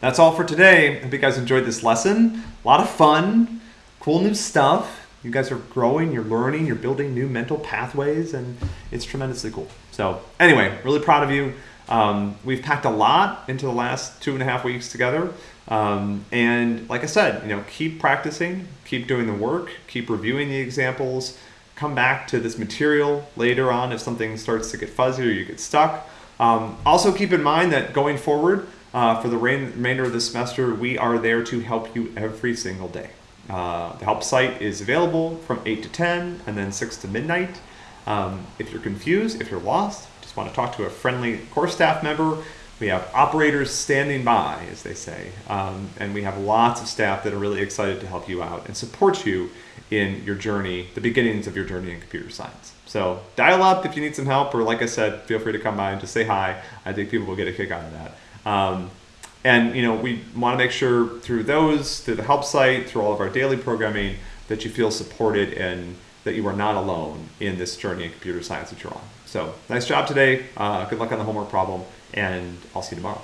that's all for today. I hope you guys enjoyed this lesson. A lot of fun, cool new stuff. You guys are growing, you're learning, you're building new mental pathways, and it's tremendously cool. So, anyway, really proud of you. Um, we've packed a lot into the last two and a half weeks together. Um, and like I said, you know, keep practicing, keep doing the work, keep reviewing the examples, come back to this material later on if something starts to get fuzzy or you get stuck. Um, also, keep in mind that going forward uh, for the remainder of the semester, we are there to help you every single day. Uh, the help site is available from 8 to 10 and then 6 to midnight. Um, if you're confused, if you're lost, just want to talk to a friendly course staff member, we have operators standing by, as they say, um, and we have lots of staff that are really excited to help you out and support you in your journey, the beginnings of your journey in computer science. So dial up if you need some help, or like I said, feel free to come by and just say hi. I think people will get a kick out of that. Um, and you know, we want to make sure through those, through the help site, through all of our daily programming, that you feel supported and that you are not alone in this journey in computer science that you're on. So nice job today. Uh, good luck on the homework problem, and I'll see you tomorrow.